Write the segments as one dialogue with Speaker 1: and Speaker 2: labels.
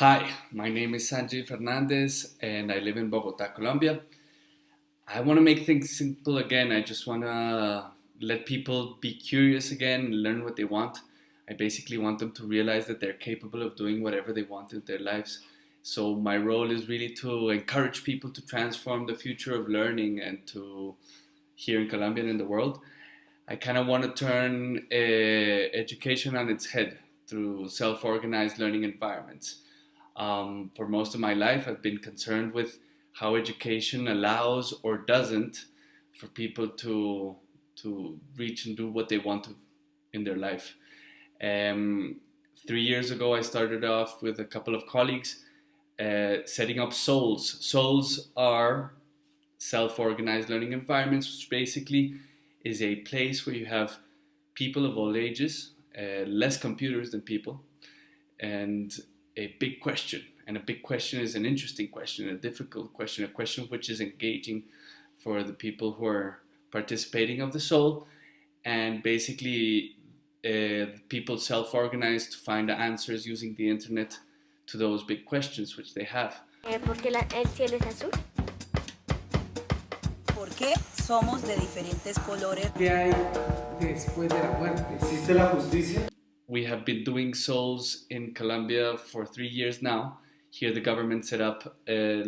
Speaker 1: Hi, my name is Sanjay Fernandez and I live in Bogota, Colombia. I want to make things simple again. I just want to let people be curious again, learn what they want. I basically want them to realize that they're capable of doing whatever they want in their lives. So my role is really to encourage people to transform the future of learning and to here in Colombia and in the world. I kind of want to turn uh, education on its head through self-organized learning environments. Um, for most of my life, I've been concerned with how education allows or doesn't for people to to reach and do what they want to in their life. Um, three years ago, I started off with a couple of colleagues uh, setting up SOLEs. SOLEs are self-organized learning environments, which basically is a place where you have people of all ages, uh, less computers than people, and a big question. And a big question is an interesting question, a difficult question, a question which is engaging for the people who are participating of the SOLE. And basically, uh, people self-organize to find the answers using the internet to those big questions which they have.
Speaker 2: Eh, ¿Por qué la- el cielo es azul?
Speaker 3: ¿Por qué somos de diferentes colores?
Speaker 4: ¿Qué hay después de la muerte?
Speaker 5: ¿Existe la justicia?
Speaker 1: We have been doing SOLEs in Colombia for three years now. Here the government set up uh,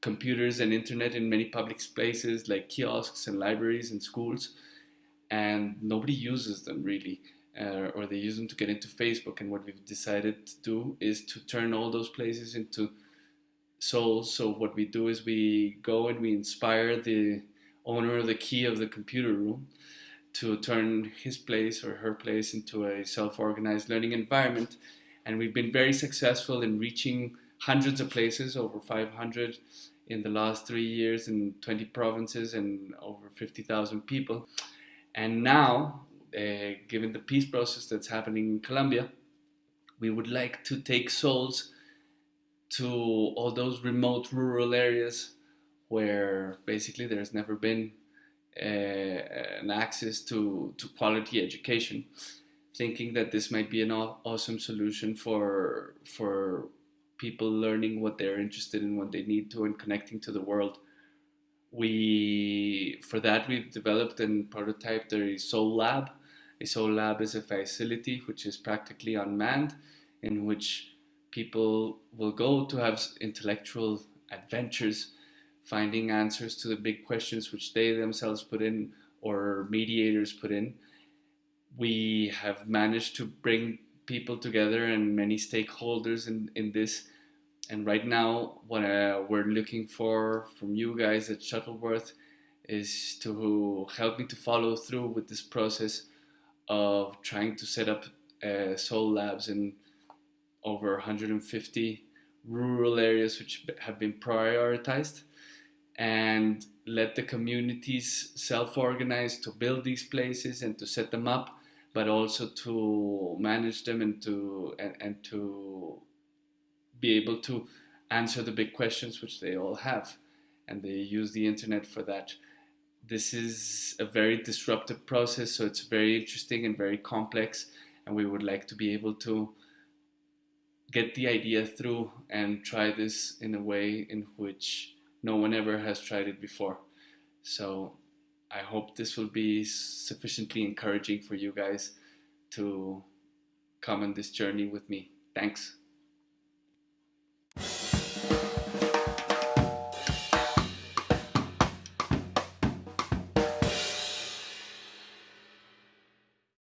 Speaker 1: computers and internet in many public places like kiosks and libraries and schools and nobody uses them really uh, or they use them to get into Facebook and what we've decided to do is to turn all those places into SOLEs so what we do is we go and we inspire the owner of the key of the computer room to turn his place or her place into a self-organized learning environment. And we've been very successful in reaching hundreds of places over 500 in the last three years in 20 provinces and over 50,000 people. And now uh, given the peace process that's happening in Colombia we would like to take SOLEs to all those remote rural areas where basically there's never been Uh, an access to, to quality education, thinking that this might be an awesome solution for, for people learning what they're interested in, what they need to, and connecting to the world. We, for that, we've developed and prototyped a SOLE Lab. A SOLE Lab is a facility which is practically unmanned, in which people will go to have intellectual adventures finding answers to the big questions which they themselves put in or mediators put in. We have managed to bring people together and many stakeholders in, in this. And right now, what uh, we're looking for from you guys at Shuttleworth is to help me to follow through with this process of trying to set up uh, SOLE labs in over 150 rural areas which have been prioritized and let the communities self-organize to build these places and to set them up but also to manage them and to and, and to be able to answer the big questions which they all have. And they use the internet for that. This is a very disruptive process so it's very interesting and very complex and we would like to be able to get the idea through and try this in a way in which no one ever has tried it before. So I hope this will be sufficiently encouraging for you guys to come on this journey with me. Thanks.